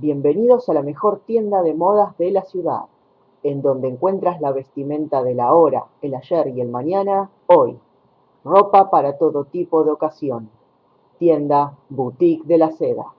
Bienvenidos a la mejor tienda de modas de la ciudad, en donde encuentras la vestimenta del ahora, el ayer y el mañana, hoy. Ropa para todo tipo de ocasión. Tienda Boutique de la Seda.